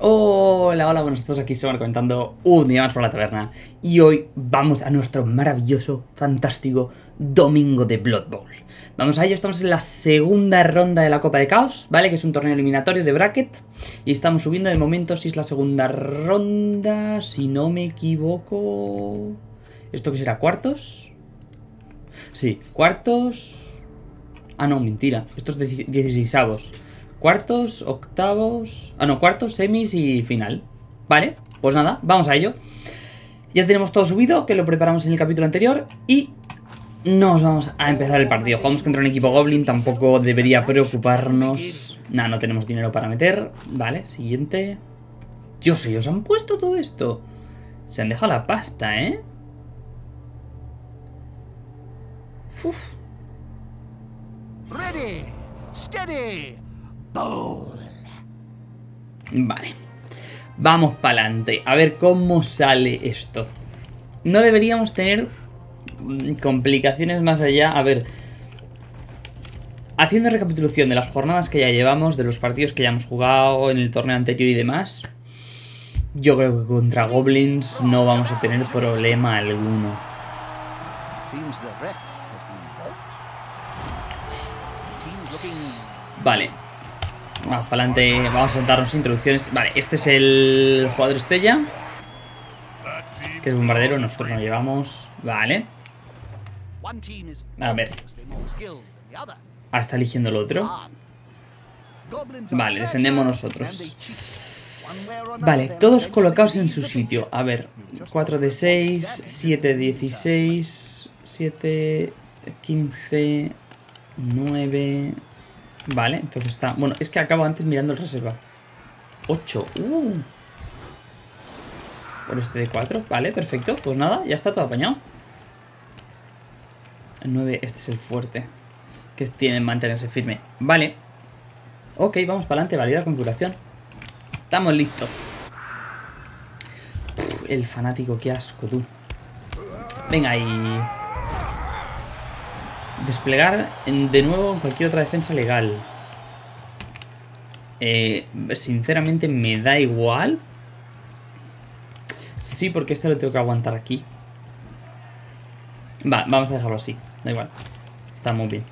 Hola, hola, buenos todos aquí se comentando un día más por la taberna Y hoy vamos a nuestro maravilloso, fantástico domingo de Blood Bowl Vamos a ello, estamos en la segunda ronda de la Copa de Caos, ¿vale? Que es un torneo eliminatorio de bracket Y estamos subiendo de momento si es la segunda ronda, si no me equivoco... ¿Esto qué será? ¿Cuartos? Sí, cuartos... Ah, no, mentira, esto es 16 avos Cuartos, octavos... Ah, no, cuartos, semis y final. Vale, pues nada, vamos a ello. Ya tenemos todo subido, que lo preparamos en el capítulo anterior. Y nos vamos a empezar el partido. Jugamos contra un equipo Goblin, tampoco debería preocuparnos. Nada, no tenemos dinero para meter. Vale, siguiente. Dios, ellos han puesto todo esto. Se han dejado la pasta, ¿eh? Uf. Ready, steady. Vale. Vamos para adelante. A ver cómo sale esto. No deberíamos tener mm, complicaciones más allá. A ver. Haciendo recapitulación de las jornadas que ya llevamos, de los partidos que ya hemos jugado en el torneo anterior y demás. Yo creo que contra Goblins no vamos a tener problema alguno. Vale. Vamos para adelante, vamos a darnos introducciones. Vale, este es el jugador estrella. Que es bombardero, nosotros lo llevamos. Vale. A ver. Ah, está eligiendo el otro. Vale, defendemos nosotros. Vale, todos colocados en su sitio. A ver, 4 de 6, 7 de 16, 7, 15, 9, Vale, entonces está... Bueno, es que acabo antes mirando el reserva. 8. Uh. Por este de 4. Vale, perfecto. Pues nada, ya está todo apañado. El 9, este es el fuerte. Que tiene mantenerse firme. Vale. Ok, vamos para adelante. Valida configuración. Estamos listos. el fanático, qué asco, tú. Venga, ahí. Desplegar de nuevo en cualquier otra defensa legal. Eh, sinceramente me da igual. Sí, porque este lo tengo que aguantar aquí. Va, vamos a dejarlo así. Da igual. Está muy bien.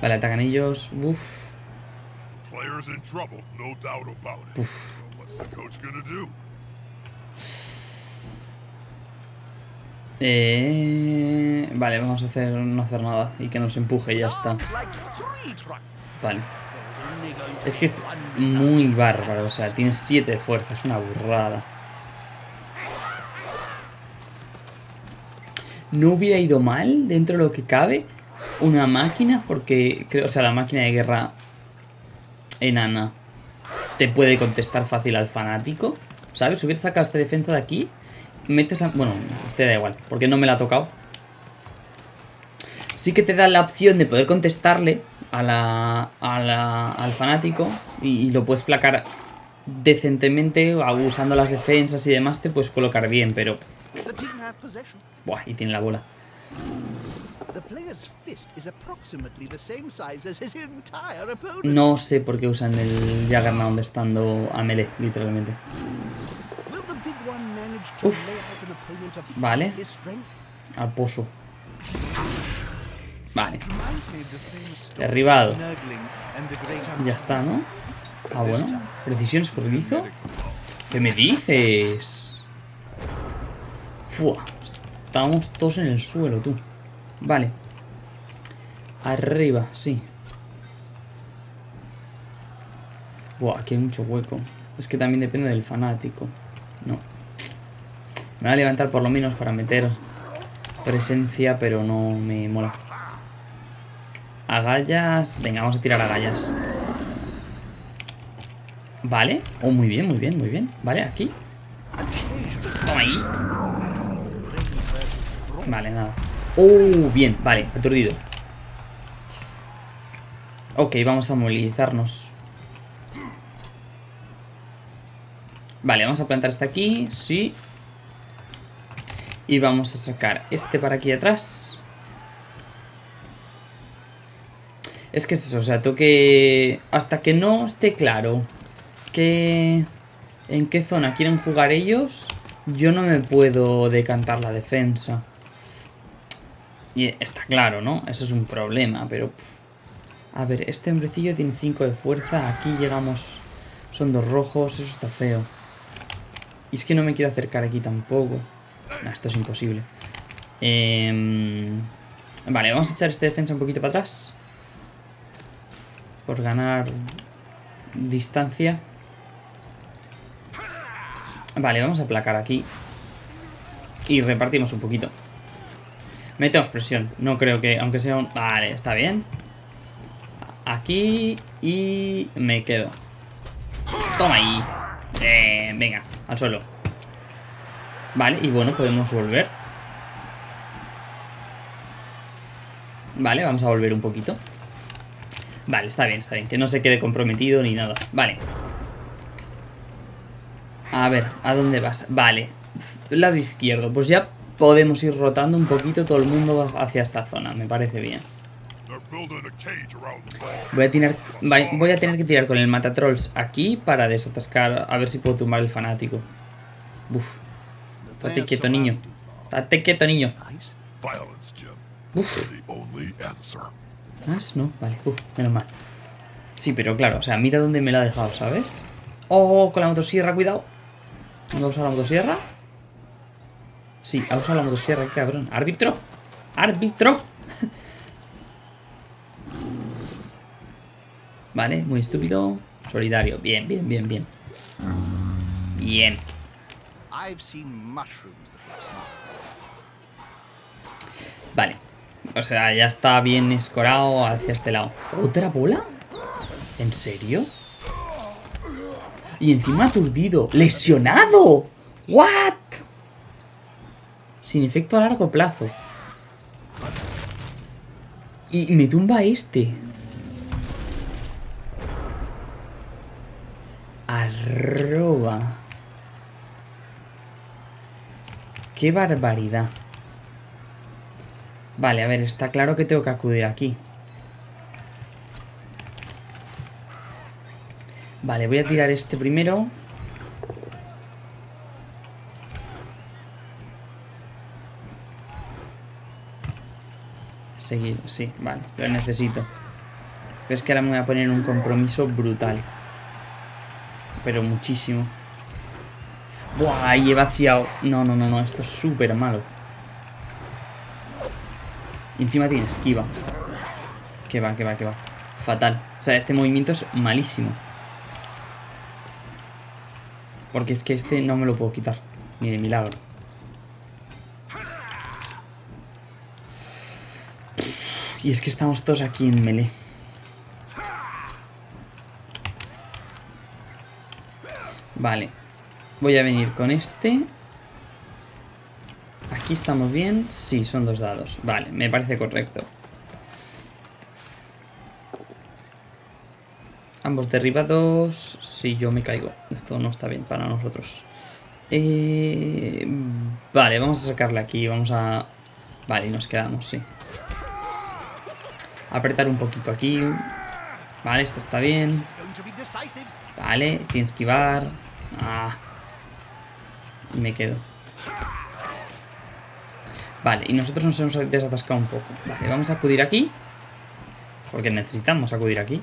Vale, atacan ellos. Uf. Uf. Eh, vale, vamos a hacer no hacer nada y que nos empuje y ya está. Vale. Es que es muy bárbaro, o sea, tiene 7 de fuerza, es una burrada. No hubiera ido mal, dentro de lo que cabe, una máquina, porque creo, o sea, la máquina de guerra enana te puede contestar fácil al fanático. ¿Sabes? Hubiera sacado esta defensa de aquí metes la... Bueno, te da igual, porque no me la ha tocado. Sí que te da la opción de poder contestarle a la, al fanático y, lo puedes placar decentemente, usando las defensas y demás, te puedes colocar bien, pero... Buah, y tiene la bola. No sé por qué usan el Juggernaut estando a melee, literalmente. Vale. Al pozo. Vale. Derribado. Ya está, ¿no? Ah, bueno. Precisión escurridizo. ¿Qué me dices? Fua. Estamos todos en el suelo, tú. Vale. Arriba, sí. Buah, aquí hay mucho hueco. Es que también depende del fanático. No. Me voy a levantar por lo menos para meter presencia, pero no me mola. Agallas. Venga, vamos a tirar agallas. Vale. Oh, muy bien, muy bien, muy bien. Vale, aquí. Toma ahí. Vale, nada. Oh, bien, vale, aturdido. Ok, vamos a movilizarnos. Vale, vamos a plantar este aquí, sí. Y vamos a sacar este para aquí atrás. Es que es eso, o sea, tengo que... Hasta que no esté claro que... ¿En qué zona quieren jugar ellos? Yo no me puedo decantar la defensa. Y está claro, ¿no? Eso es un problema, pero... A ver, este hombrecillo tiene 5 de fuerza. Aquí llegamos... Son dos rojos. Eso está feo. Y es que no me quiero acercar aquí tampoco. No, esto es imposible. Em, vale, vamos a echar este defensa un poquito para atrás. Por ganar distancia. Vale, vamos a aplacar aquí. Y repartimos un poquito. Metemos presión. No creo que, aunque sea un... Vale, está bien. Aquí y me quedo. Toma ahí. Venga, al suelo. Vale, y bueno, podemos volver. Vale, vamos a volver un poquito. Vale, está bien, está bien. Que no se quede comprometido ni nada. Vale. A ver, ¿a dónde vas? Vale. Lado izquierdo. Pues ya podemos ir rotando un poquito todo el mundo hacia esta zona. Me parece bien. Voy a, voy a tener que tirar con el matatrolls aquí para desatascar. A ver si puedo tumbar el fanático. Uf. Estate quieto, niño. Estate quieto, niño. Uf. ¿Más? No, vale. Uf, menos mal. Sí, pero claro, o sea, mira dónde me la ha dejado, ¿sabes? Oh, con la motosierra, cuidado. ¿No a usar la motosierra? Sí, ha usado la motosierra, cabrón. ¡Árbitro! ¡Árbitro! vale, muy estúpido. Solidario. Bien, bien, bien, bien. Bien. Vale. O sea, ya está bien escorado hacia este lado. ¿Otra bola? ¿En serio? Y encima aturdido. ¡Lesionado! ¿What? Sin efecto a largo plazo. Y me tumba este. Arroba. ¡Qué barbaridad! Vale, a ver, está claro que tengo que acudir aquí. Vale, voy a tirar este primero. Seguir, sí, vale, lo necesito. Pero es que ahora me voy a poner un compromiso brutal. Pero muchísimo. Buah, y he. No, no, no, no, esto es súper malo. Y encima tiene esquiva. Que va, que va, que va. Fatal. O sea, este movimiento es malísimo. Porque es que este no me lo puedo quitar. Ni de milagro. Y es que estamos todos aquí en melee. Vale. Voy a venir con este. Aquí estamos bien. Sí, son dos dados. Vale, me parece correcto. Ambos derribados. Sí, yo me caigo. Esto no está bien para nosotros. Eh, vale, vamos a sacarle aquí. Vamos a... Vale, nos quedamos, sí. Apretar un poquito aquí. Vale, esto está bien. Vale, tiene que esquivar. Ah. Y me quedo. Vale, y nosotros nos hemos desatascado un poco. Vale, vamos a acudir aquí. Porque necesitamos acudir aquí.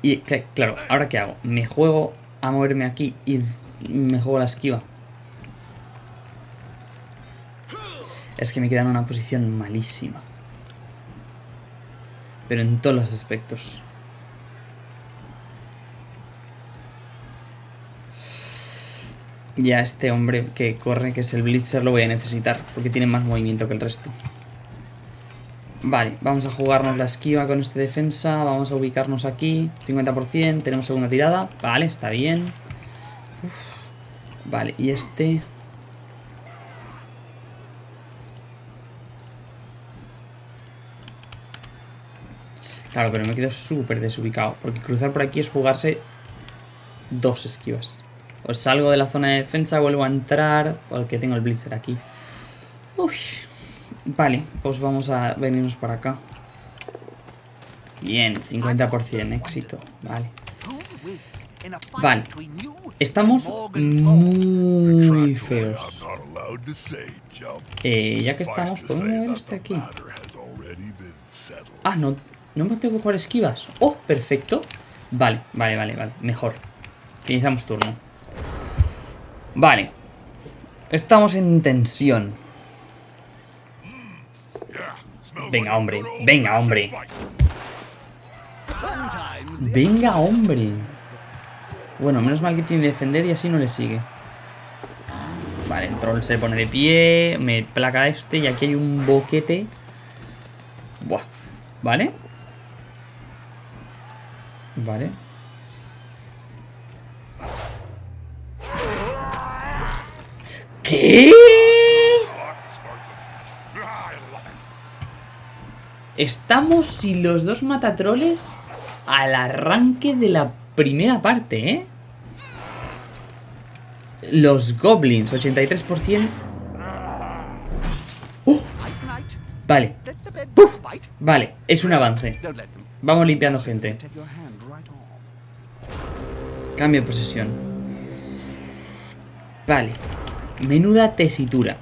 Y claro, ¿ahora qué hago? ¿Me juego a moverme aquí y me juego la esquiva? Es que me queda en una posición malísima. Pero en todos los aspectos. Ya este hombre que corre, que es el Blitzer, lo voy a necesitar. Porque tiene más movimiento que el resto. Vale, vamos a jugarnos la esquiva con este defensa. Vamos a ubicarnos aquí. 50%, tenemos segunda tirada. Vale, está bien. Vale, y este... Claro, pero me quedo súper desubicado. Porque cruzar por aquí es jugarse dos esquivas. Pues salgo de la zona de defensa, vuelvo a entrar, porque tengo el Blitzer aquí. Uy. Vale, pues vamos a venirnos para acá. Bien, 50% éxito. Vale. Vale. Estamos muy feos. Eh, ya que estamos, ¿podemos mover este aquí? Ah, no, no me tengo que jugar esquivas. Oh, perfecto. Vale, vale, vale, vale. Mejor. Finalizamos turno. Vale. Estamos en tensión. Venga, hombre. Venga, hombre. Venga, hombre. Bueno, menos mal que tiene defender y así no le sigue. Vale, el troll se pone de pie. Me placa este y aquí hay un boquete. Buah. Vale. Vale. ¿Qué? Estamos sin los dos matatroles al arranque de la primera parte, ¿eh? Los goblins, 83%. ¡Uh! Vale. Vale, es un avance. Vamos limpiando gente. Cambio de posesión. Vale. Menuda tesitura.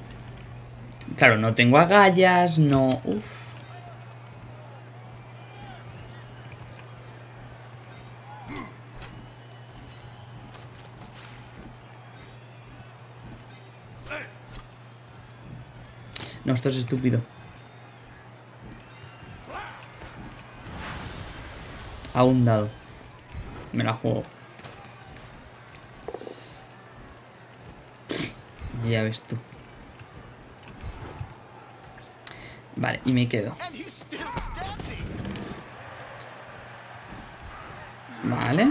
Claro, no tengo agallas, no... Uf. No, esto es estúpido. A un dado. Me la juego. Ya ves tú. Vale, y me quedo. Vale.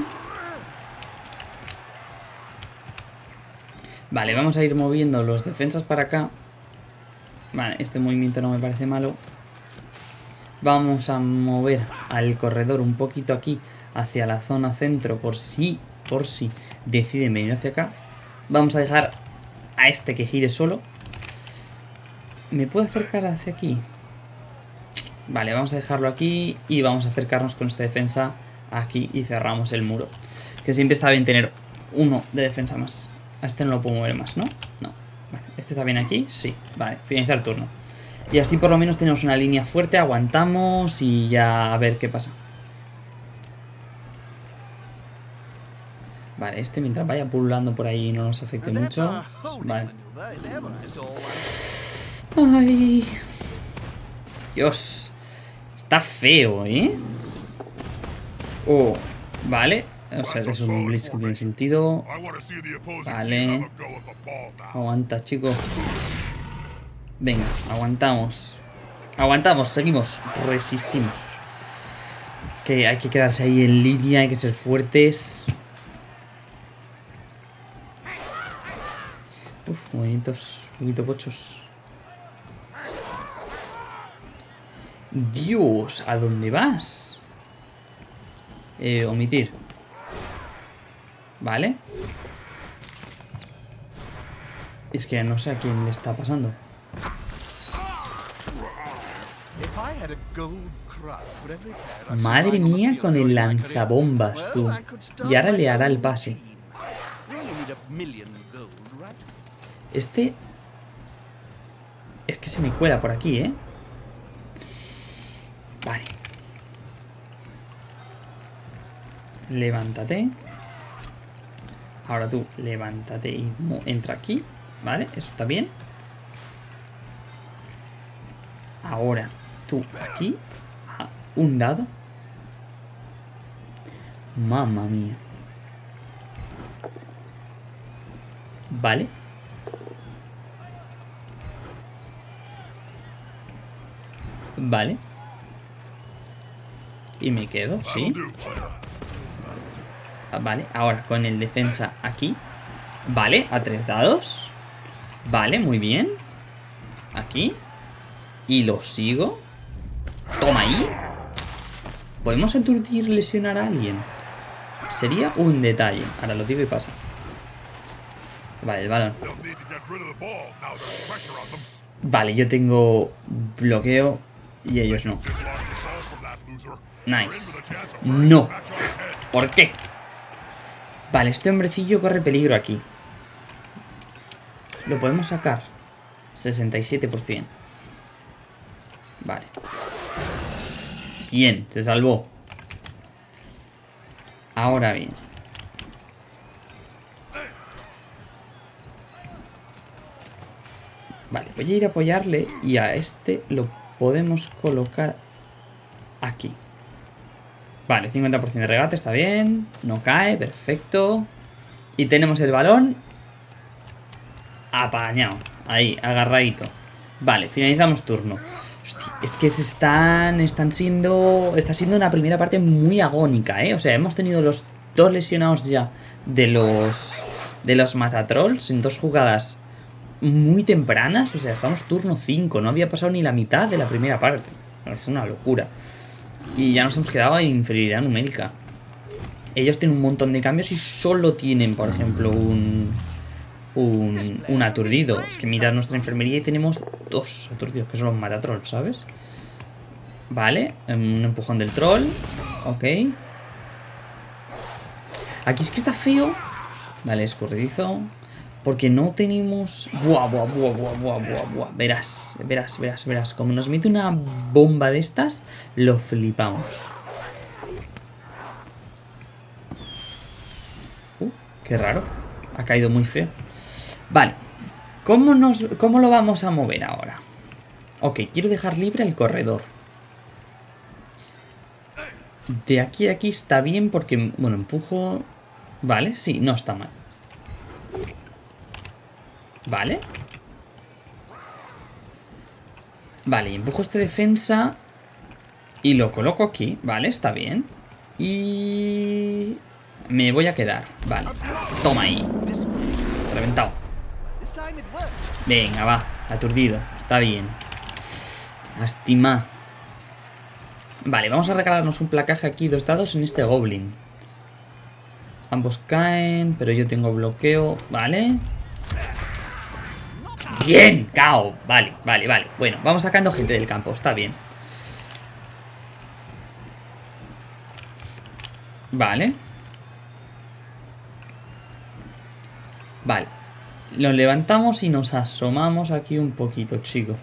Vale, vamos a ir moviendo los defensas para acá. Vale, este movimiento no me parece malo. Vamos a mover al corredor un poquito aquí hacia la zona centro por si, por si deciden venir hacia acá. Vamos a dejar a este que gire solo. ¿Me puedo acercar hacia aquí? Vale, vamos a dejarlo aquí y vamos a acercarnos con esta defensa aquí y cerramos el muro. Que siempre está bien tener uno de defensa más. A este no lo puedo mover más, ¿no? No. ¿Este está bien aquí? Sí. Vale, finalizar el turno. Y así por lo menos tenemos una línea fuerte, aguantamos y ya a ver qué pasa. Vale, este mientras vaya pululando por ahí no nos afecte mucho. Vale. Ay. Dios. Está feo, ¿eh? Oh, vale. O sea, es un blitz que tiene sentido. Vale. Aguanta, chicos. Venga, aguantamos. Aguantamos, seguimos. Resistimos. Que hay que quedarse ahí en línea, hay que ser fuertes. Uf, movimientos un poquito pochos. Dios, ¿a dónde vas? Eh, omitir. ¿Vale? Es que no sé a quién le está pasando. Madre mía con el lanzabombas, tú. Y ahora le hará el pase. Este... Es que se me cuela por aquí, ¿eh? Vale. Levántate. Ahora tú, levántate y entra aquí. ¿Vale? Eso está bien. Ahora, tú aquí. Un dado. Mamma mía. Vale. Vale. Y me quedo, ¿sí? Vale, ahora con el defensa aquí. Vale, a tres dados. Vale, muy bien. Aquí. Y lo sigo. Toma ahí. ¿Podemos aturdir lesionar a alguien? Sería un detalle. Ahora lo digo y pasa Vale, el balón. Vale, yo tengo bloqueo y ellos no. Nice. No. ¿Por qué? Vale, este hombrecillo corre peligro aquí. Lo podemos sacar. 67%. Vale. Bien, se salvó. Ahora bien. Vale, voy a ir a apoyarle y a este lo podemos colocar aquí. Vale, 50% de regate, está bien. No cae, perfecto. Y tenemos el balón apañado. Ahí, agarradito. Vale, finalizamos turno. Hostia, es que se están, están siendo... Está siendo una primera parte muy agónica, ¿eh? O sea, hemos tenido los dos lesionados ya de los... De los Matatrolls en dos jugadas muy tempranas. O sea, estamos turno 5. No había pasado ni la mitad de la primera parte. Es una locura. Y ya nos hemos quedado en inferioridad numérica. Ellos tienen un montón de cambios y solo tienen, por ejemplo, un, un, aturdido. Es que mira nuestra enfermería y tenemos dos aturdidos, que son los matatrolls, ¿sabes? Vale, un empujón del troll. Ok. Aquí es que está feo. Vale, escurridizo. Porque no tenemos... Buah, buah, buah, buah, buah, buah, buah. Verás, verás, verás, verás. Como nos mete una bomba de estas, lo flipamos. Uh, qué raro. Ha caído muy feo. Vale. ¿Cómo, nos, ¿Cómo lo vamos a mover ahora? Ok, quiero dejar libre el corredor. De aquí a aquí está bien porque... Bueno, empujo... Vale, sí, no está mal. Vale. Vale, empujo este defensa y lo coloco aquí. Vale, está bien. Y... Me voy a quedar. Vale. Toma ahí. Reventado. Venga, va. Aturdido. Está bien. Lástima. Vale, vamos a regalarnos un placaje aquí, dos dados en este Goblin. Ambos caen, pero yo tengo bloqueo. Vale. Bien, cao. Vale, vale, vale. Bueno, vamos sacando gente del campo. Está bien. Vale. Vale. Lo levantamos y nos asomamos aquí un poquito, chico.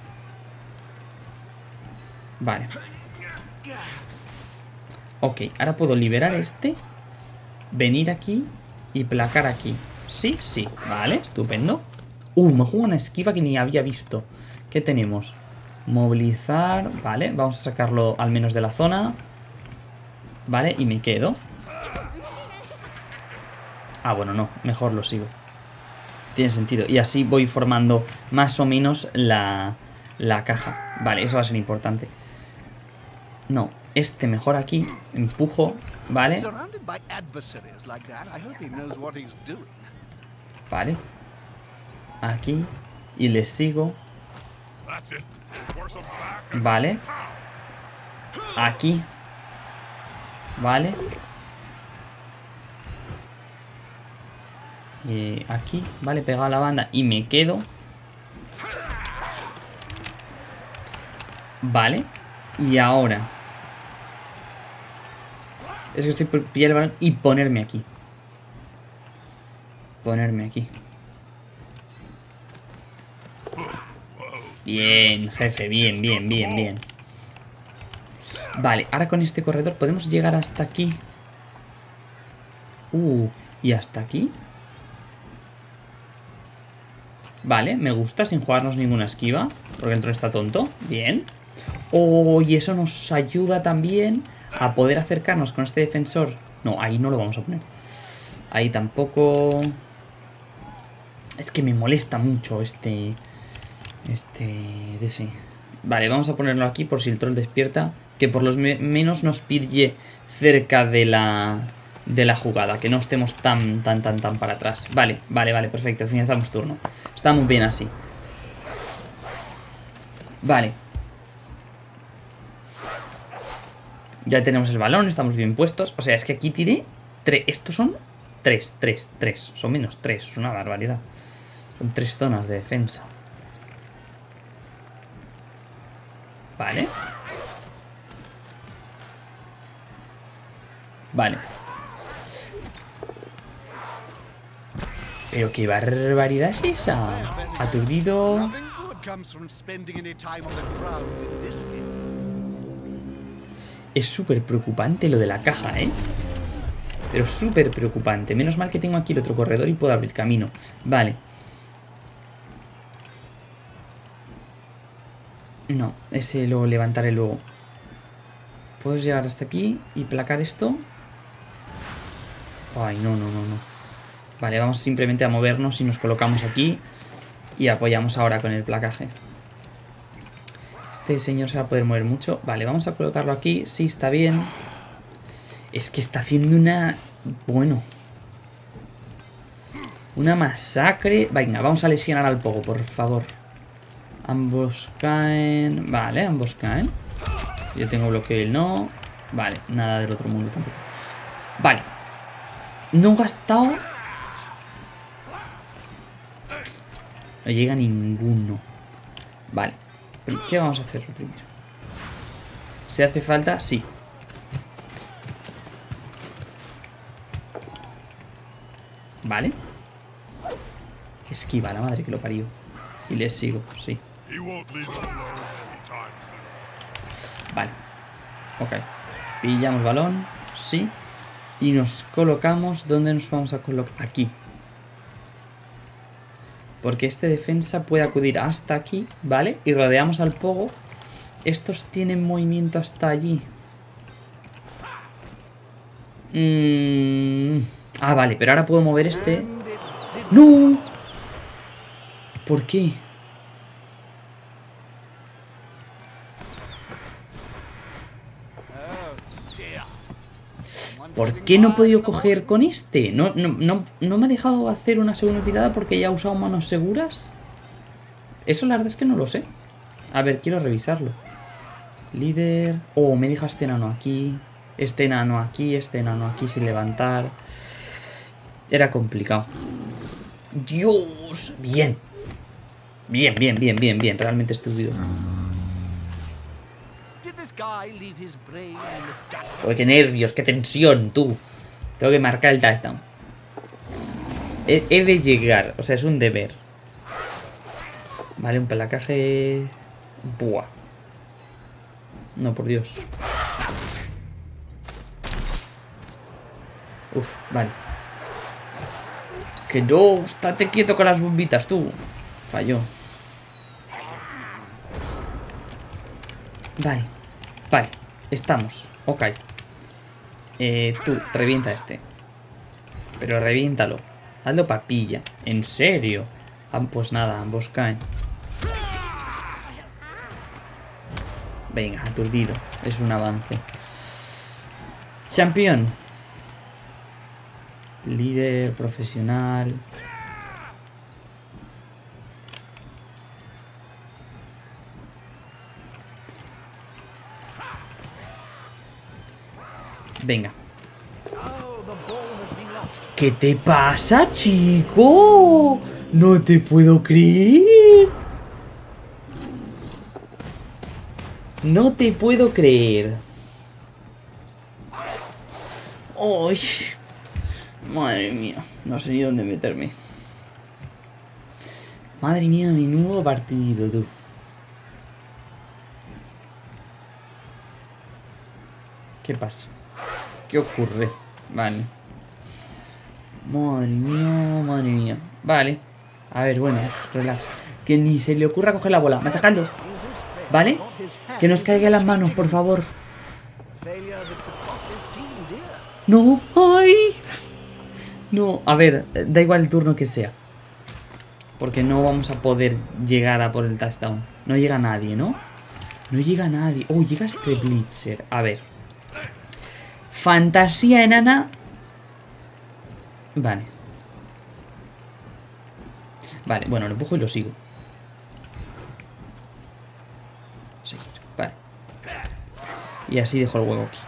Vale. Ok, ahora puedo liberar este. Venir aquí y placar aquí. Sí, sí. Vale, estupendo. Uh, me juego una esquiva que ni había visto. ¿Qué tenemos? Movilizar. Vale, vamos a sacarlo al menos de la zona. Vale, y me quedo. Ah, bueno, no. Mejor lo sigo. Tiene sentido. Y así voy formando más o menos la, la caja. Vale, eso va a ser importante. No, este mejor aquí. Empujo, ¿vale? Vale aquí y le sigo. Vale. Aquí. Vale. Y aquí, vale, pegado a la banda y me quedo. Vale. Y ahora. Es que estoy por pillar el balón y ponerme aquí. Ponerme aquí. Bien, jefe, bien, bien, bien, bien. Vale, ahora con este corredor podemos llegar hasta aquí. Uh, ¿y hasta aquí? Vale, me gusta, sin jugarnos ninguna esquiva. Porque el troll está tonto. Bien. Oh, y eso nos ayuda también a poder acercarnos con este defensor. No, ahí no lo vamos a poner. Ahí tampoco... Es que me molesta mucho este... Este... De sí. Vale, vamos a ponerlo aquí por si el troll despierta. Que por lo menos nos pille cerca de la... De la jugada. Que no estemos tan, tan, tan, tan para atrás. Vale, vale, vale, perfecto. Finalizamos turno. Estamos bien así. Vale. Ya tenemos el balón, estamos bien puestos. O sea, es que aquí tiré... Estos son tres, tres, tres. Son menos tres, es una barbaridad. Son tres zonas de defensa. Vale. Vale. Pero qué barbaridad es esa. Aturdido. Es súper preocupante lo de la caja, ¿eh? Pero súper preocupante. Menos mal que tengo aquí el otro corredor y puedo abrir camino. Vale. No, ese lo levantaré luego. ¿Puedo llegar hasta aquí y placar esto? Ay, no, no, no, no. Vale, vamos simplemente a movernos y nos colocamos aquí. Y apoyamos ahora con el placaje. Este señor se va a poder mover mucho. Vale, vamos a colocarlo aquí. Sí, está bien. Es que está haciendo una... Bueno. Una masacre. Venga, vamos a lesionar al pogo, por favor. Ambos caen... Vale, ambos caen. Yo tengo bloqueo y él no. Vale, nada del otro mundo tampoco. Vale. No he gastado... No llega ninguno. Vale. ¿Qué vamos a hacer primero? ¿Se hace falta? Sí. Vale. Esquiva, la madre que lo parió. Y le sigo, sí. He won't leave us alone anytime soon. Vale. Ok. Pillamos balón. Sí. Y nos colocamos. ¿Dónde nos vamos a colocar? Aquí. Porque este defensa puede acudir hasta aquí, ¿vale? Y rodeamos al pogo. Estos tienen movimiento hasta allí. Mm. Ah, vale, pero ahora puedo mover este. ¡No! ¿Por qué? ¿Por qué no he podido coger con este? ¿No, no, no, ¿No me ha dejado hacer una segunda tirada porque ya he usado manos seguras? Eso la verdad es que no lo sé. A ver, quiero revisarlo. Líder... Oh, me deja este enano aquí. Este enano aquí, este enano aquí sin levantar. Era complicado. Dios, bien. Bien, bien, bien, bien, bien. Realmente estúpido. Qué nervios, qué tensión, tú. Tengo que marcar el touchdown. He, de llegar, o sea, es un deber. Vale, un pelacaje... Buah. No, por Dios. Uf, vale. Que no, estate quieto con las bombitas, tú. Falló. Vale. Vale. Estamos. Ok. Eh, tú, revienta este. Pero reviéntalo. Hazlo papilla. ¿En serio? Ah, pues nada, ambos caen. Venga, aturdido. Es un avance. Champion. Líder profesional. Venga. ¿Qué te pasa, chico? No te puedo creer. No te puedo creer. ¡Ay! Madre mía, no sé ni dónde meterme. Madre mía, menudo partido, tú. ¿Qué pasa? ¿Qué ocurre? Vale. Madre mía, madre mía. Vale. A ver, bueno, relax. Que ni se le ocurra coger la bola. Machacando. ¿Vale? Que nos caiga las manos, por favor. No. ¡Ay! No, a ver, da igual el turno que sea. Porque no vamos a poder llegar a por el touchdown. No llega nadie, ¿no? No llega nadie. Oh, llega este Blitzer. A ver. Fantasía enana. Vale. Vale, bueno, lo empujo y lo sigo. Seguir, vale. Y así dejo el huevo aquí.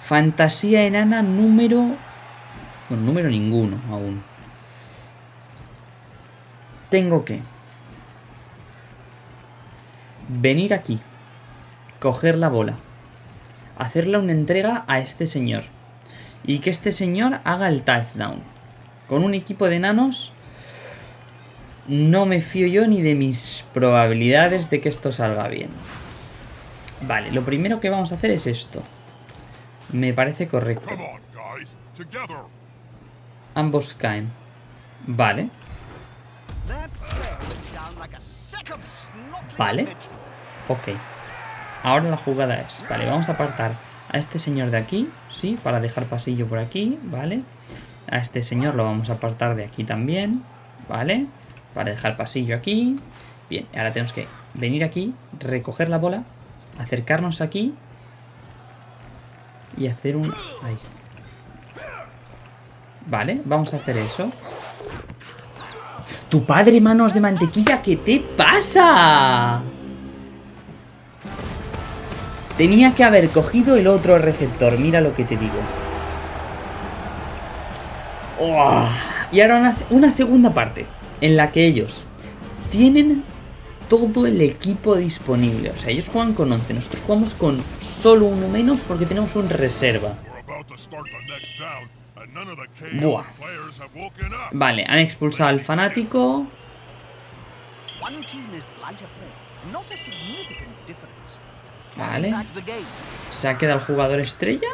Fantasía enana número... Bueno, número ninguno aún. Tengo que... Venir aquí. coger la bola, hacerle una entrega a este señor y que este señor haga el touchdown. Con un equipo de enanos no me fío yo ni de mis probabilidades de que esto salga bien. Vale, lo primero que vamos a hacer es esto. Me parece correcto. Ambos caen. Vale. Vale. Ok. Ahora la jugada es... Vale, vamos a apartar a este señor de aquí. Sí, para dejar pasillo por aquí. Vale. A este señor lo vamos a apartar de aquí también. Vale. Para dejar pasillo aquí. Bien, ahora tenemos que venir aquí, recoger la bola, acercarnos aquí y hacer un... Ahí. Vale, vamos a hacer eso. ¡Tu padre, manos de mantequilla! ¿Qué te pasa? Tenía que haber cogido el otro receptor, mira lo que te digo. Y ahora una, segunda parte, en la que ellos tienen todo el equipo disponible. O sea, ellos juegan con 11, nosotros jugamos con solo uno menos porque tenemos un reserva. Buah. Vale, han expulsado al fanático. Vale. Se ha quedado el jugador estrella.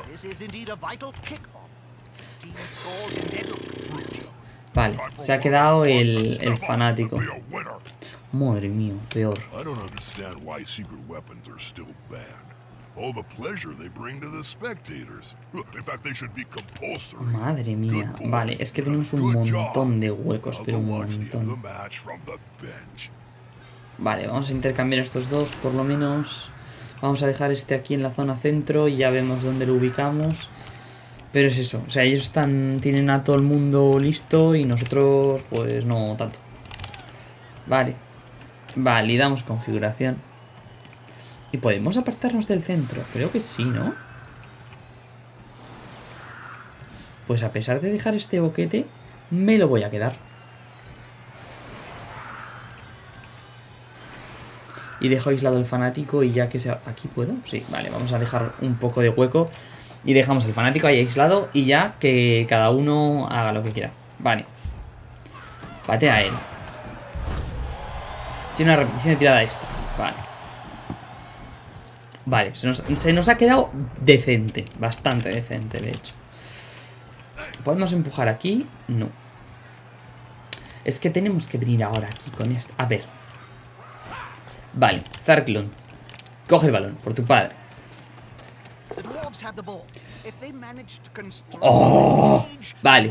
Vale, se ha quedado el, el fanático. Madre mía, peor. Madre mía. Vale, es que tenemos un montón de huecos, pero un montón. Vale, vamos a intercambiar estos dos, por lo menos. Vamos a dejar este aquí en la zona centro y ya vemos dónde lo ubicamos. Pero es eso, o sea, ellos están tienen a todo el mundo listo y nosotros pues no tanto. Vale. Validamos configuración. ¿Y podemos apartarnos del centro? Creo que sí, ¿no? Pues a pesar de dejar este boquete, me lo voy a quedar. Y dejo aislado el fanático y ya que sea... ¿Aquí puedo? Sí, vale, vamos a dejar un poco de hueco. Y dejamos el fanático ahí aislado y ya que cada uno haga lo que quiera. Vale. Patea él. Tiene una repetición de tirada extra. Vale. Vale, se nos, se nos ha quedado decente. Bastante decente, de hecho. ¿Podemos empujar aquí? No. Es que tenemos que venir ahora aquí con esto. A ver. Vale, Zarklon. Coge el balón, por tu padre. Oh, vale.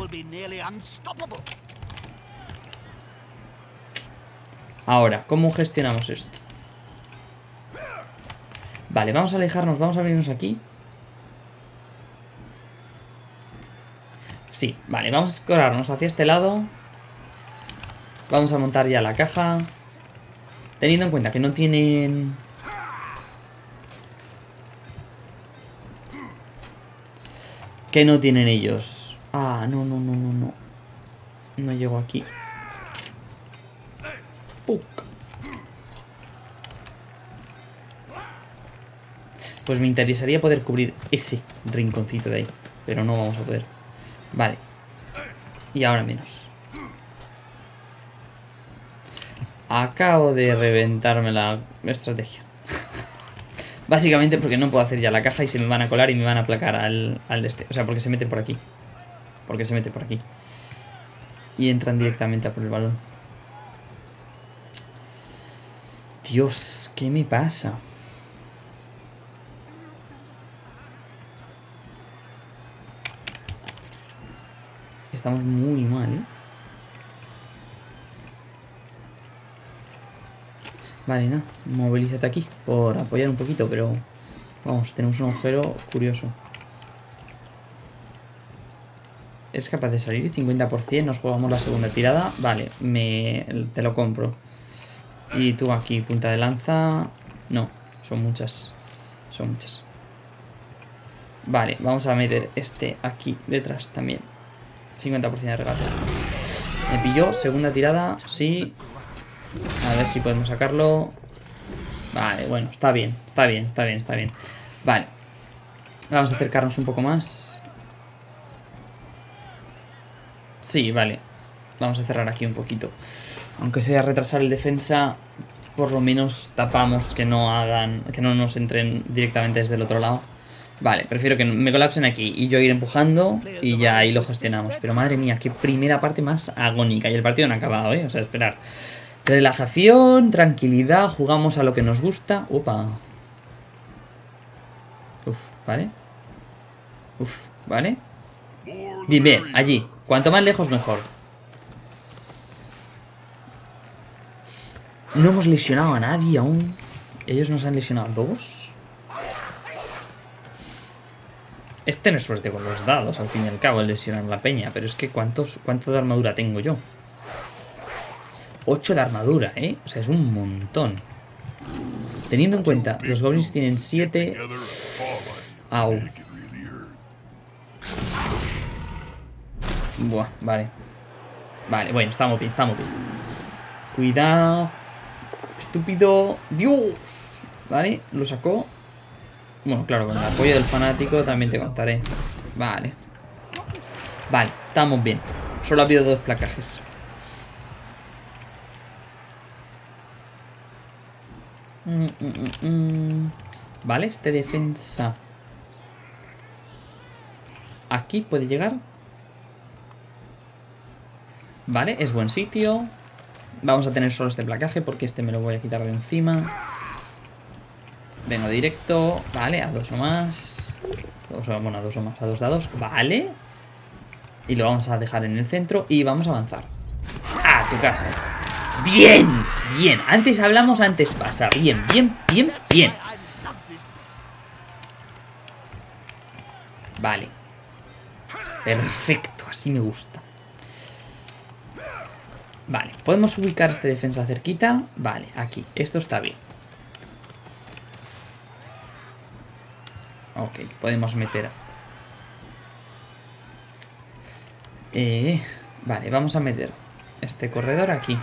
Ahora, ¿cómo gestionamos esto? Vale, vamos a alejarnos, vamos a abrirnos aquí. Sí, vale, vamos a escorarnos hacia este lado. Vamos a montar ya la caja. Teniendo en cuenta que no tienen... Que no tienen ellos. Ah, no, no, no, no, no. No llego aquí. Pues me interesaría poder cubrir ese rinconcito de ahí. Pero no vamos a poder. Vale. Y ahora menos. Acabo de reventarme la estrategia. Básicamente porque no puedo hacer ya la caja y se me van a colar y me van a aplacar al, al este. O sea, porque se mete por aquí. Porque se mete por aquí. Y entran directamente a por el balón. Dios, ¿qué me pasa? Estamos muy mal, ¿eh? Vale, nada, movilízate aquí por apoyar un poquito, pero vamos, tenemos un agujero curioso. Es capaz de salir 50%, nos jugamos la segunda tirada. Vale, me, te lo compro. Y tú aquí, punta de lanza. No, son muchas. Son muchas. Vale, vamos a meter este aquí detrás también. 50% de regate. Me pilló, segunda tirada, sí. A ver si podemos sacarlo. Vale, bueno, está bien, está bien, está bien, está bien. Vale. Vamos a acercarnos un poco más. Sí, vale. Vamos a cerrar aquí un poquito. Aunque sea retrasar el defensa, por lo menos tapamos que no hagan, que no nos entren directamente desde el otro lado. Vale, prefiero que me colapsen aquí y yo ir empujando y ya ahí lo gestionamos. Pero madre mía, qué primera parte más agónica. Y el partido no ha acabado, ¿eh? O sea, esperar. Relajación, tranquilidad, jugamos a lo que nos gusta. Opa. Uf, ¿vale? Uf, ¿vale? Bien, bien, allí. Cuanto más lejos, mejor. No hemos lesionado a nadie aún. Ellos nos han lesionado dos. Este no es suerte con los dados, al fin y al cabo, el lesionar la peña. Pero es que ¿cuántos, ¿cuánto de armadura tengo yo? 8 de armadura, ¿eh? O sea, es un montón. Teniendo en cuenta, los goblins tienen 7... Au. Buah, vale. Vale, bueno, estamos bien, estamos bien. Cuidado. Estúpido. ¡Dios! Vale, lo sacó. Bueno, claro, con el apoyo del fanático también te contaré. Vale. Vale, estamos bien. Solo ha habido dos placajes. Mm, mm, mm, vale, este defensa. Aquí puede llegar. Vale, es buen sitio. Vamos a tener solo este placaje porque este me lo voy a quitar de encima. Vengo directo. Vale, a dos o más. bueno, a dos o más, a dos dados. Vale. Y lo vamos a dejar en el centro y vamos a avanzar. A tu casa. Bien, bien. Antes hablamos, antes pasa. Bien, bien, bien, bien. Vale. Perfecto, así me gusta. Vale, podemos ubicar este defensa cerquita. Vale, aquí. Esto está bien. Ok, podemos meter... Eh, vale, vamos a meter este corredor aquí.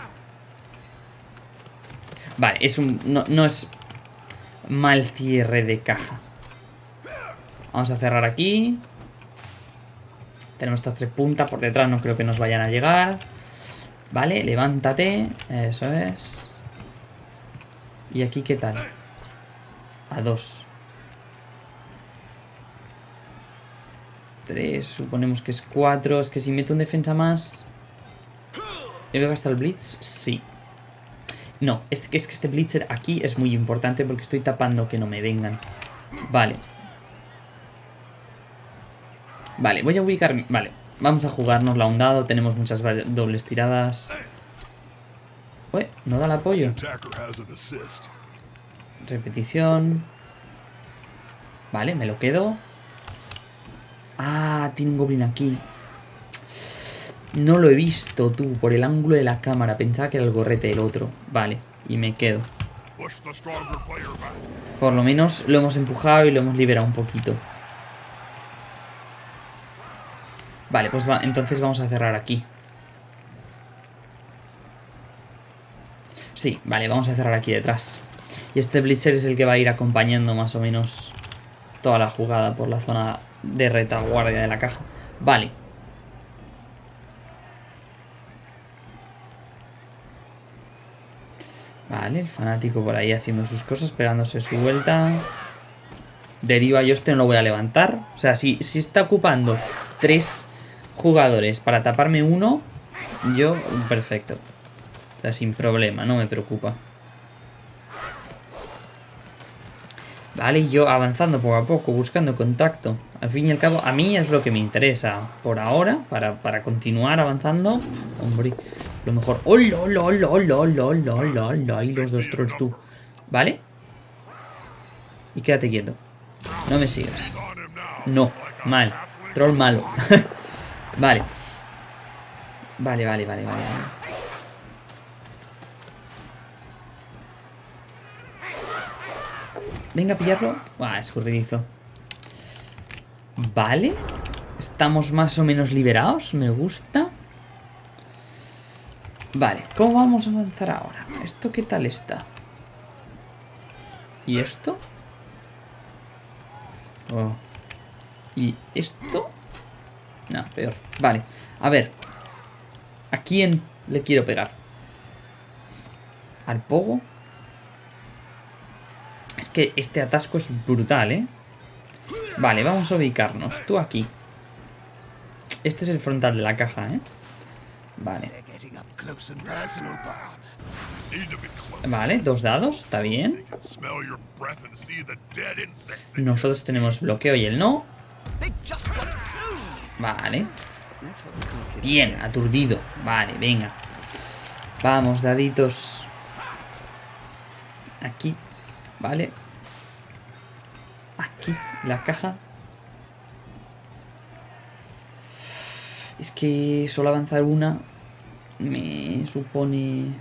Vale, es un... No, no es mal cierre de caja. Vamos a cerrar aquí. Tenemos estas tres puntas por detrás, no creo que nos vayan a llegar. Vale, levántate. Eso es. ¿Y aquí qué tal? A dos. Tres, suponemos que es cuatro. Es que si meto un defensa más... ¿He hasta el Blitz? Sí. No, es que, es que este Blitzer aquí es muy importante porque estoy tapando que no me vengan. Vale. Vale, voy a ubicar... Vale, vamos a jugarnos la dado. Tenemos muchas dobles tiradas. Uy, no da el apoyo. Repetición. Vale, me lo quedo. Ah, tiene un goblin aquí. No lo he visto, tú, por el ángulo de la cámara. Pensaba que era el gorrete del otro. Vale, y me quedo. Por lo menos lo hemos empujado y lo hemos liberado un poquito. Vale, pues va, entonces vamos a cerrar aquí. Sí, vale, vamos a cerrar aquí detrás. Y este Blitzer es el que va a ir acompañando más o menos toda la jugada por la zona de retaguardia de la caja. Vale, Vale, el fanático por ahí haciendo sus cosas, pegándose su vuelta. Deriva, yo este no lo voy a levantar. O sea, si, si está ocupando tres jugadores para taparme uno, yo, perfecto. O sea, sin problema, no me preocupa. Vale, yo avanzando poco a poco, buscando contacto. Al fin y al cabo, a mí es lo que me interesa por ahora, para, para continuar avanzando. Hombre, lo mejor... ¡Oh, lo, lo, lo, lo, lo, lo, lo, lo! Y los dos trolls tú. ¿Vale? Y quédate quieto. No me sigas. No, mal. Troll malo. vale. Vale, vale, vale, vale. Venga a pillarlo. Ah, escurridizo. Vale. Estamos más o menos liberados. Me gusta. Vale, ¿cómo vamos a avanzar ahora? ¿Esto qué tal está? ¿Y esto? Oh. ¿Y esto? No, peor. Vale, a ver. ¿A quién le quiero pegar? ¿Al pogo? Es que este atasco es brutal, ¿eh? Vale, vamos a ubicarnos. Tú aquí. Este es el frontal de la caja, ¿eh? Vale. Vale, dos dados, está bien. Nosotros tenemos bloqueo y él no. Vale. Bien, aturdido. Vale, venga. Vamos, daditos. Aquí. Vale. Aquí, la caja. Es que solo avanzar una me supone...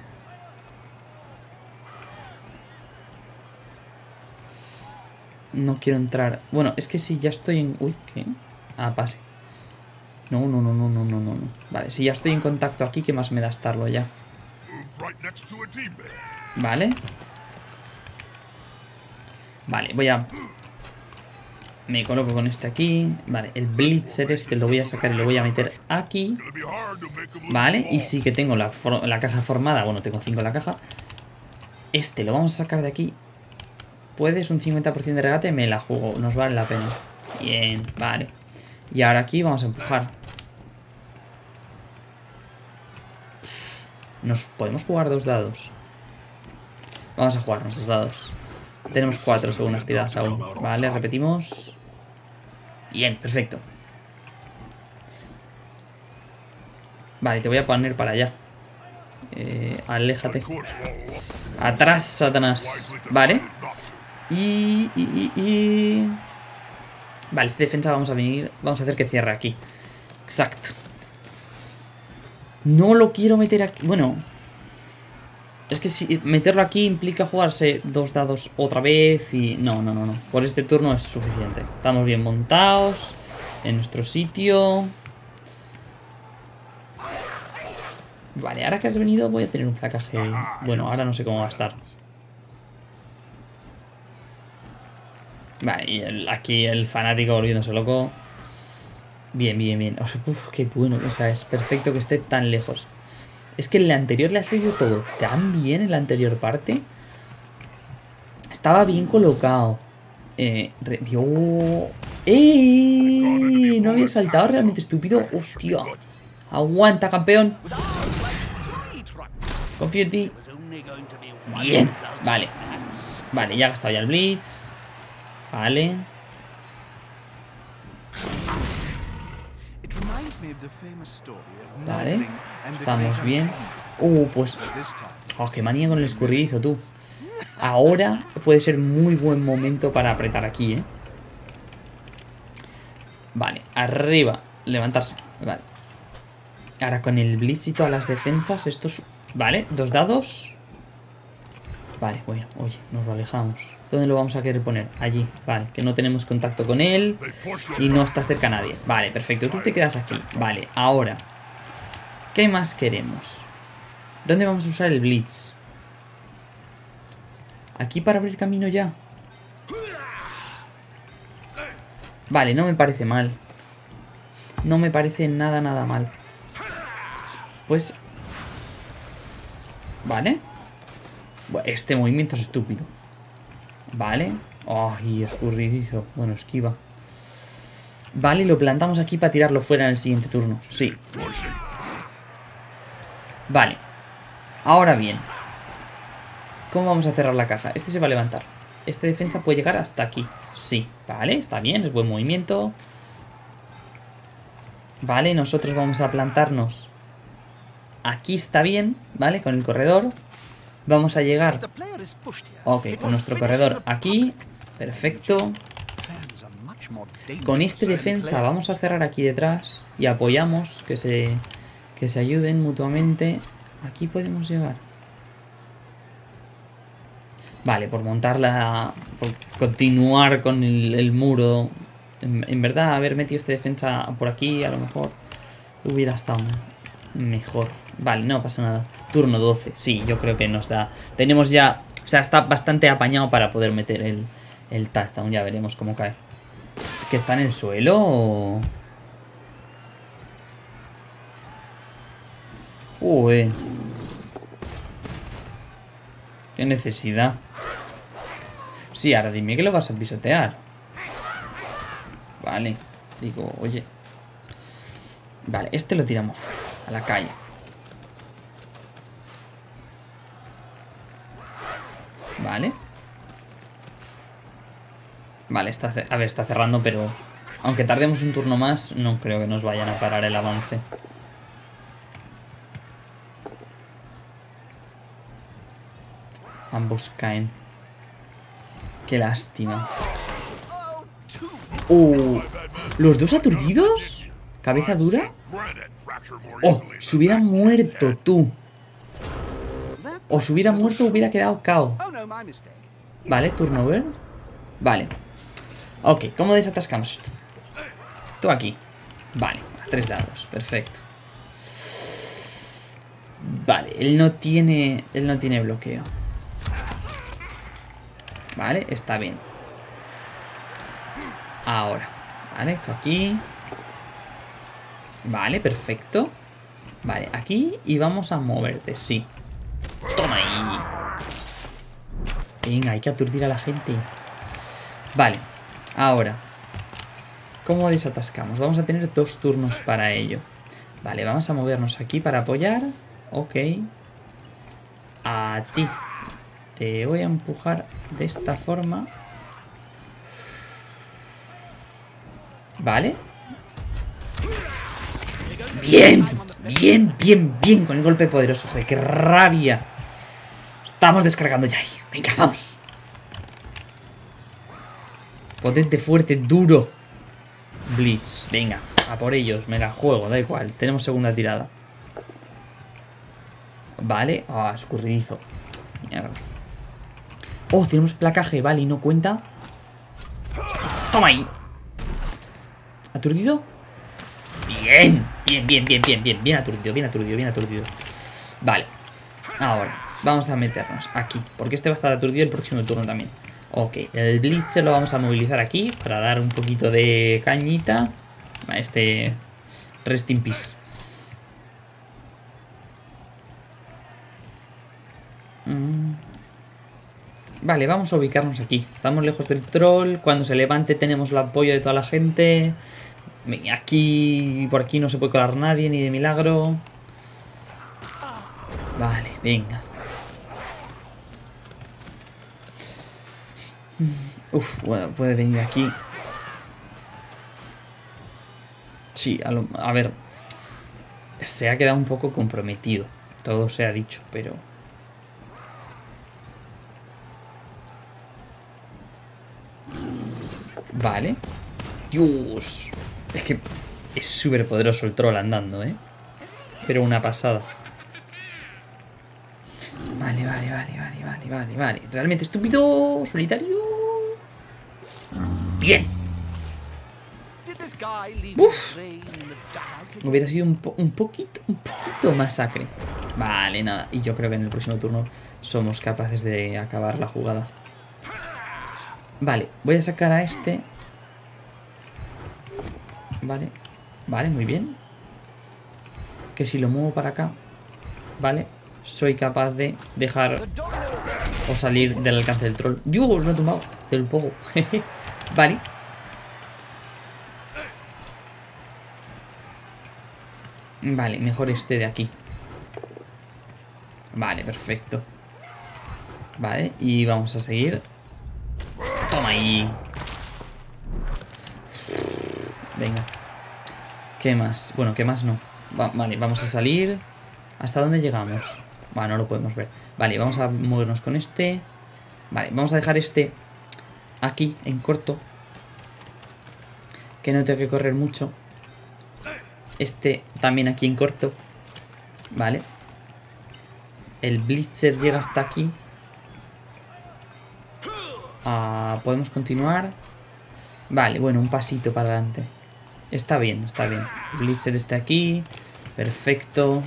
No quiero entrar. Bueno, es que si ya estoy en... Uy, ¿qué? Ah, pase. No, no, no, no, no, no, no. no. Vale, si ya estoy en contacto aquí, ¿qué más me da estarlo ya? Vale. Vale, voy a... Me coloco con este aquí. Vale, el Blitzer este lo voy a sacar y lo voy a meter aquí. Vale, y sí que tengo la, la caja formada. Bueno, tengo 5 en la caja. Este lo vamos a sacar de aquí. Puedes un 50% de regate, me la juego. Nos vale la pena. Bien, vale. Y ahora aquí vamos a empujar. Nos podemos jugar dos dados. Vamos a jugarnos dos dados. Tenemos cuatro segundas tiradas aún. Vale, repetimos. Bien, perfecto. Vale, te voy a poner para allá. Eh, aléjate. Atrás, Satanás. Vale. Y, y, y, y- Vale, este defensa vamos a venir... Vamos a hacer que cierre aquí. Exacto. No lo quiero meter aquí... Bueno... Es que si meterlo aquí implica jugarse dos dados otra vez y... No, no, no, no. Por este turno es suficiente. Estamos bien montados. En nuestro sitio. Vale, ahora que has venido voy a tener un placaje... Bueno, ahora no sé cómo va a estar. Vale, y aquí el fanático volviéndose loco. Bien, bien, bien. O sea, qué bueno. O sea, es perfecto que esté tan lejos. Es que en la anterior le ha salido todo tan bien en la anterior parte. Estaba bien colocado. Eh. ¡Ey! No había saltado realmente estúpido. ¡Hostia! Aguanta, campeón. Confío en ti. Bien. Vale. Vale, ya ha gastado ya el Blitz. Vale. Vale. Estamos bien. Uh, pues... Oh, qué manía con el escurridizo, tú. Ahora puede ser muy buen momento para apretar aquí, ¿eh? Vale, arriba. Levantarse. Vale. Ahora con el blitz y todas las defensas, estos... Vale, dos dados. Vale, bueno, oye, nos lo alejamos. ¿Dónde lo vamos a querer poner? Allí, vale, que no tenemos contacto con él. Y no está cerca nadie. Vale, perfecto. Tú te quedas aquí. Vale, ahora. ¿Qué más queremos? ¿Dónde vamos a usar el Blitz? Aquí para abrir camino ya. Vale, no me parece mal. No me parece nada, nada mal. Pues... Vale. Este movimiento es estúpido. Vale. Ay, escurridizo. Bueno, esquiva. Vale, lo plantamos aquí para tirarlo fuera en el siguiente turno. Sí. Vale. Ahora bien. ¿Cómo vamos a cerrar la caja? Este se va a levantar. Este defensa puede llegar hasta aquí. Sí. Vale, está bien, es buen movimiento. Vale, nosotros vamos a plantarnos. Aquí está bien, ¿vale? Con el corredor. Vamos a llegar, ok, con nuestro corredor aquí. Perfecto. Con este defensa vamos a cerrar aquí detrás y apoyamos que se, que se ayuden mutuamente. Aquí podemos llegar. Vale, por montar la... por continuar con el, el muro. En, en verdad, haber metido este defensa por aquí, a lo mejor hubiera estado me- mejor. Vale, no pasa nada. Turno 12, sí, yo creo que nos da... Tenemos ya sea, está bastante apañado para poder meter el, el touchdown. Ya veremos cómo cae. ¿Que está en el suelo o...? Uy. Qué necesidad. Sí, ahora dime que lo vas a pisotear. Vale. Digo, oye. Vale, este lo tiramos a la calle. Vale. Vale, está, a ver, está cerrando, pero... Aunque tardemos un turno más, no creo que nos vayan a parar el avance. Ambos caen. Qué lástima. Uh, ¿Los dos aturdidos? ¿Cabeza dura? Oh, se hubiera muerto tú. O si hubiera muerto hubiera quedado KO. Oh. Vale, turnover. Vale. Ok, ¿cómo desatascamos esto? Tú aquí. Vale, a tres dados. Perfecto. Vale, él no tiene. Él no tiene bloqueo. Vale, está bien. Ahora. Vale, esto aquí. Vale, perfecto. Vale, aquí y vamos a moverte, sí. Toma ahí. Venga, hay que aturdir a la gente. Vale, ahora. ¿Cómo desatascamos? Vamos a tener dos turnos para ello. Vale, vamos a movernos aquí para apoyar. Ok. A ti. Te voy a empujar de esta forma. Vale. Bien, bien, bien, bien con el golpe poderoso. Joder, qué rabia. Estamos descargando ya ahí. Venga, vamos. Potente, fuerte, duro. Blitz. Venga, a por ellos. Me la juego, da igual. Tenemos segunda tirada. Vale. Ah, escurridizo. Mierda. Oh, tenemos placaje. Vale, y no cuenta. Toma ahí. ¿Aturdido? Bien. Bien, bien, bien, bien, bien. Bien aturdido, bien aturdido, bien aturdido. Vale. Ahora, vamos a meternos aquí. Porque este va a estar aturdido el próximo turno también. Ok, el Blitz lo vamos a movilizar aquí para dar un poquito de cañita. A este Rest in Peace. Mm. Vale, vamos a ubicarnos aquí. Estamos lejos del troll. Cuando se levante tenemos el apoyo de toda la gente. Aquí, por aquí no se puede colar nadie, ni de milagro. Vale, venga. Uf, bueno, puede venir aquí. Sí, a, lo- a ver. Se ha quedado un poco comprometido. Todo se ha dicho, pero... Vale. Dios. Es que es súper poderoso el troll andando, ¿eh? Pero una pasada. Vale, vale, vale, vale, vale, vale, vale. Realmente estúpido, solitario. Bien. Uf. Hubiera sido un, po- un poquito, un poquito masacre. Vale, nada. Y yo creo que en el próximo turno somos capaces de acabar la jugada. Vale, voy a sacar a este. Vale, vale, muy bien. Que si lo muevo para acá, vale, soy capaz de dejar o salir del alcance del troll. ¡Dios! Lo he tumbado del pogo. vale. Vale, mejor este de aquí. Vale, perfecto. Vale, y vamos a seguir. Toma ahí. Venga. ¿Qué más? Bueno, ¿qué más no? Va- vale, vamos a salir. ¿Hasta dónde llegamos? Va, no lo podemos ver. Vale, vamos a movernos con este. Vale, vamos a dejar este aquí, en corto. Que no tenga que correr mucho. Este también aquí en corto. Vale. El Blitzer llega hasta aquí. Ah, Podemos continuar. Vale, bueno, un pasito para adelante. Está bien, está bien. Blitzer está aquí. Perfecto.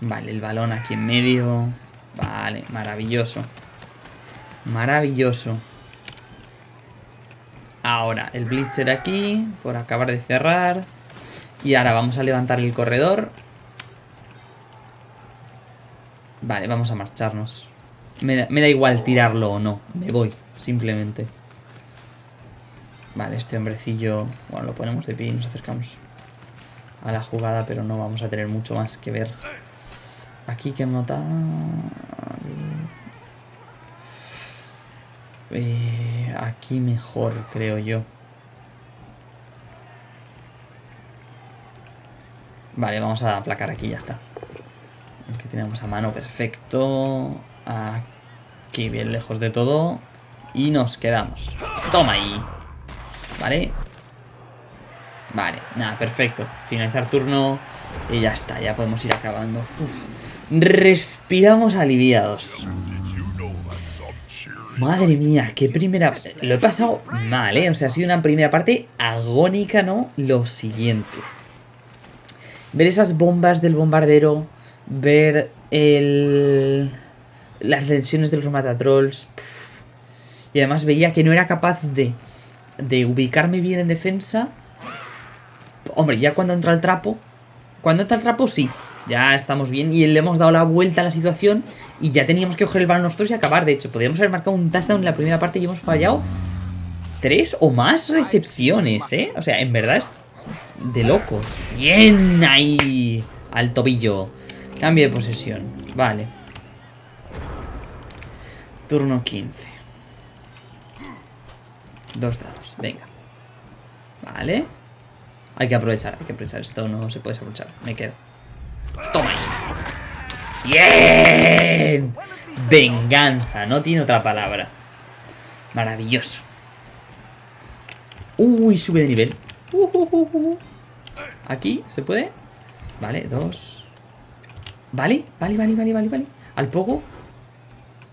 Vale, el balón aquí en medio. Vale, maravilloso. Maravilloso. Ahora, el Blitzer aquí, por acabar de cerrar. Y ahora vamos a levantar el corredor. Vale, vamos a marcharnos. Me da, me da igual tirarlo o no. Me voy, simplemente. Vale, este hombrecillo... Bueno, lo ponemos de pie y nos acercamos a la jugada, pero no vamos a tener mucho más que ver. Aquí que matar... Eh, aquí mejor, creo yo. Vale, vamos a aplacar aquí, ya está. El que tenemos a mano, perfecto. Aquí, bien lejos de todo. Y nos quedamos. Toma ahí. Vale. Vale, nada, perfecto. Finalizar turno y ya está, ya podemos ir acabando. Respiramos aliviados. Madre mía, qué primera... Lo he pasado mal, ¿eh? O sea, ha sido una primera parte agónica, ¿no? Lo siguiente. Ver esas bombas del bombardero, ver el... las lesiones de los matatrolls. Y además veía que no era capaz de, de ubicarme bien en defensa. Hombre, ya cuando entra el trapo... Cuando entra el trapo, sí. Ya estamos bien y le hemos dado la vuelta a la situación y ya teníamos que coger el balón nosotros y acabar. De hecho, podríamos haber marcado un touchdown en la primera parte y hemos fallado tres o más recepciones, ¿eh? O sea, en verdad es de locos. Bien ahí. Al tobillo. Cambio de posesión. Vale. Turno 15. Dos dados. Venga. Vale. Hay que aprovechar, hay que aprovechar. Esto no se puede aprovechar. Me quedo. Toma ahí. ¡Bien! Venganza, no tiene otra palabra. Maravilloso. Uy, sube de nivel. Uh, uh, uh. Aquí, ¿se puede? Vale, dos. Vale, vale, vale, vale, vale, vale. Al poco.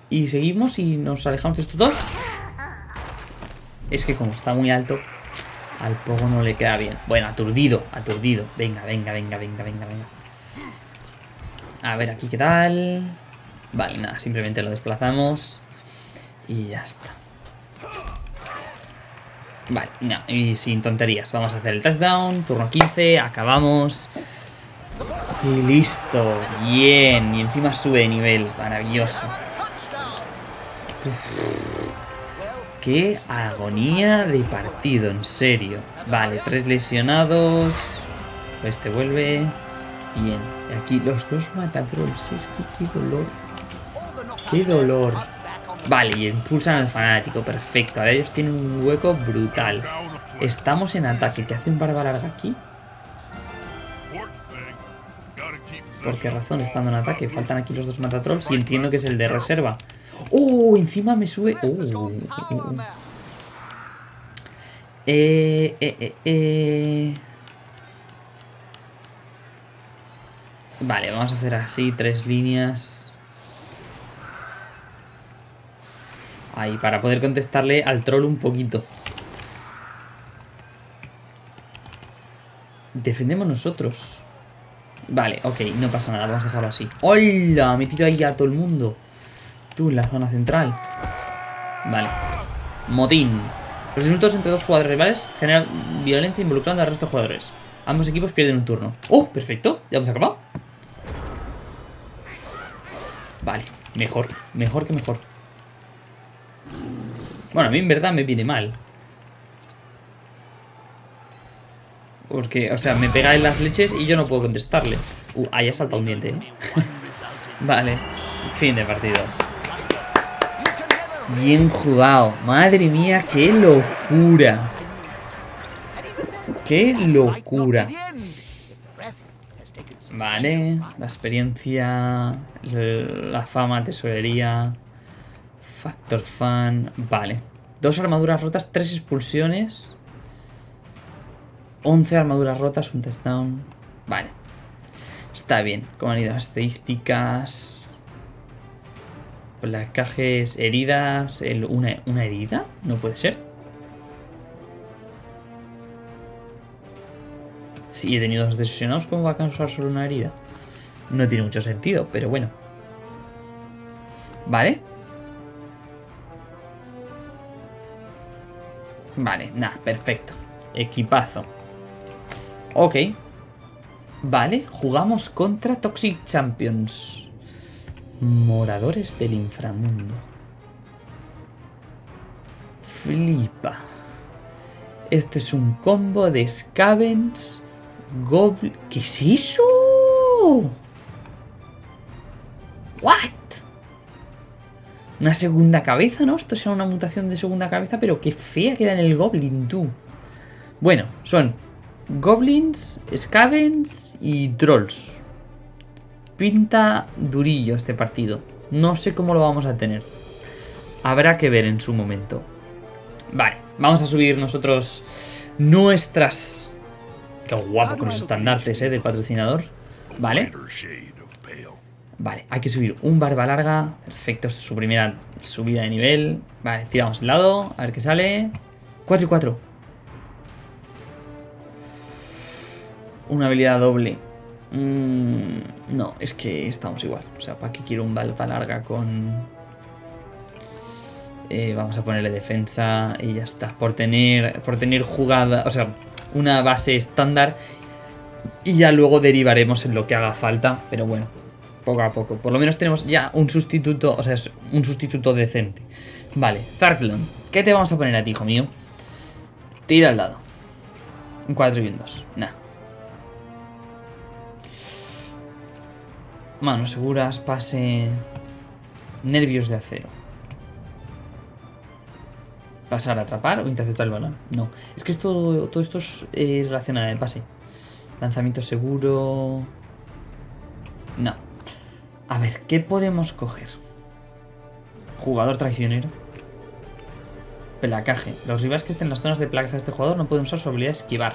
Y seguimos y nos alejamos de estos dos. Es que como está muy alto, al poco no le queda bien. Bueno, aturdido, aturdido. Venga, venga, venga, venga, venga, venga. A ver aquí qué tal. Vale, nada, simplemente lo desplazamos. Y ya está. Vale, no, y sin tonterías. Vamos a hacer el touchdown, turno 15, acabamos. Y listo, bien. Y encima sube de nivel, maravilloso. Qué agonía de partido, en serio. Vale, tres lesionados. Este vuelve. Bien. Aquí los dos matatrolls. Es que qué dolor. Qué dolor. Vale, y impulsan al fanático. Perfecto. Ahora ellos tienen un hueco brutal. Estamos en ataque. ¿Qué hace un barba larga aquí? ¿Por qué razón? Estando en ataque. Faltan aquí los dos matatrolls y entiendo que es el de reserva. ¡Oh! Encima me sube... ¡Oh! Eh, eh, eh, eh. Vale, vamos a hacer así, tres líneas. Ahí, para poder contestarle al troll un poquito. Defendemos nosotros. Vale, ok, no pasa nada, vamos a dejarlo así. ¡Hola! Me tiro ahí a todo el mundo. En la zona central. Vale. Motín. Los insultos entre dos jugadores rivales generan violencia involucrando al resto de jugadores. Ambos equipos pierden un turno. ¡Oh! Perfecto. Ya hemos acabado. Vale. Mejor. Mejor que mejor. Bueno, a mí en verdad me viene mal. Porque, o sea, me pega en las leches y yo no puedo contestarle. Uh, ahí ha saltado un diente, ¿eh? vale. Fin de partido. Bien jugado. Madre mía, qué locura. Qué locura. Vale, la experiencia, la fama, tesorería, factor fan. Vale. Dos armaduras rotas, tres expulsiones. 11 armaduras rotas, un touchdown. Vale. Está bien. ¿Cómo han ido las estadísticas? Placajes, heridas. Una, ¿Una herida? No puede ser. Si he tenido dos desesionados, ¿cómo va a causar solo una herida? No tiene mucho sentido, pero bueno. ¿Vale? Vale, nada, perfecto. Equipazo. Ok. Vale, jugamos contra Toxic Champions. Moradores del inframundo. Flipa. Este es un combo de Scavens, Goblin... ¿Qué es eso? ¿What? Una segunda cabeza, ¿no? Esto será una mutación de segunda cabeza, pero qué fea queda en el Goblin, tú. Bueno, son Goblins, Scavens y Trolls. Pinta durillo este partido. No sé cómo lo vamos a tener. Habrá que ver en su momento. Vale, vamos a subir nosotros nuestras... Qué guapo con los estandartes, ¿eh? Del patrocinador. Vale. Vale, hay que subir un barba larga. Perfecto, es su primera subida de nivel. Vale, tiramos el lado, a ver qué sale. 4 y 4. Una habilidad doble. Mm, no, es que estamos igual. O sea, ¿para qué quiero un barba larga con...? Eh, vamos a ponerle defensa y ya está. Por tener, por tener jugada, o sea, una base estándar y ya luego derivaremos en lo que haga falta, pero bueno, poco a poco. Por lo menos tenemos ya un sustituto, o sea, es un sustituto decente. Vale, Zarklon, ¿qué te vamos a poner a ti, hijo mío? Tira al lado. Un 4 y un 2. Nah. Manos seguras, pase... Nervios de acero. Pasar a atrapar o interceptar el balón. No. Es que esto, todo esto es relacionado al pase. Lanzamiento seguro. No. A ver, ¿qué podemos coger? Jugador traicionero. Placaje. Los rivales que estén en las zonas de placaje de este jugador no pueden usar su habilidad esquivar.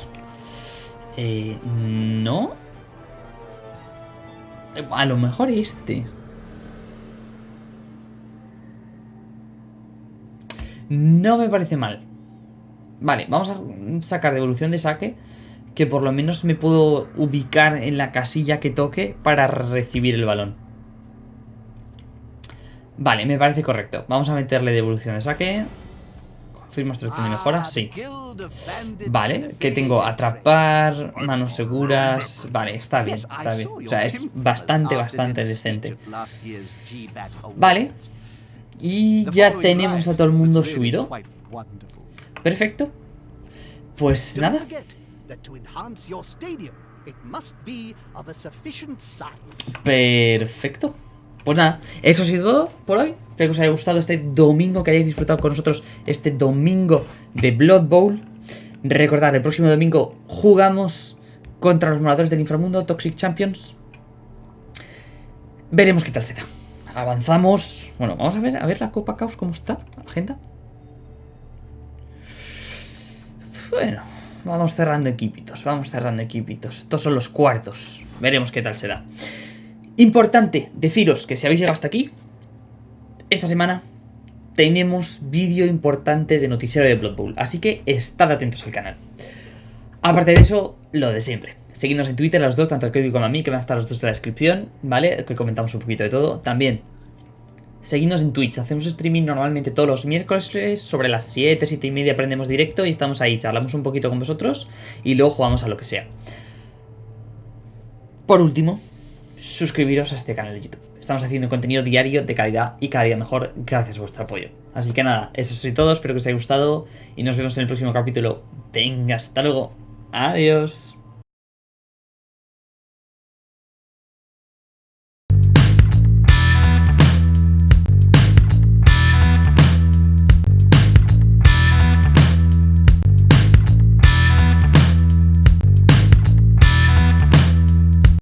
Eh, no. A lo mejor este. No me parece mal. Vale, vamos a sacar devolución de saque. Que por lo menos me puedo ubicar en la casilla que toque para recibir el balón. Vale, me parece correcto. Vamos a meterle devolución de saque. Confirma instrucción de mejora. Sí. Vale, que tengo atrapar, manos seguras. Vale, está bien, está bien. O sea, es bastante, bastante decente. Vale. Y ya tenemos a todo el mundo subido. Perfecto. Pues nada. Perfecto. Pues nada, eso ha sido todo por hoy. Espero que os haya gustado este domingo, que hayáis disfrutado con nosotros este domingo de Blood Bowl. Recordad, el próximo domingo jugamos contra los moradores del inframundo, Toxic Champions. Veremos qué tal se da. Avanzamos. Bueno, vamos a ver, a ver la Copa Caos cómo está, agenda. Bueno, vamos cerrando equipitos, vamos cerrando equipitos. Estos son los cuartos. Veremos qué tal se da. Importante deciros que si habéis llegado hasta aquí, esta semana tenemos vídeo importante de noticiero de Blood Bowl, así que estad atentos al canal. Aparte de eso, lo de siempre. Seguidnos en Twitter los dos, tanto a Kirby como a mí, que van a estar los dos en la descripción, ¿vale? Que comentamos un poquito de todo. También, seguidnos en Twitch. Hacemos streaming normalmente todos los miércoles sobre las 7, 7 y media aprendemos directo y estamos ahí, charlamos un poquito con vosotros y luego jugamos a lo que sea. Por último, suscribiros a este canal de YouTube. Estamos haciendo contenido diario de calidad y cada día mejor gracias a vuestro apoyo. Así que nada, eso es todo, espero que os haya gustado y nos vemos en el próximo capítulo. Venga, hasta luego. Adiós.